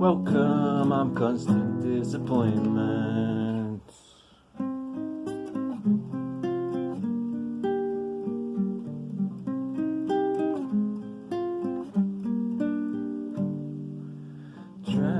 Welcome, I'm constant disappointment. Trans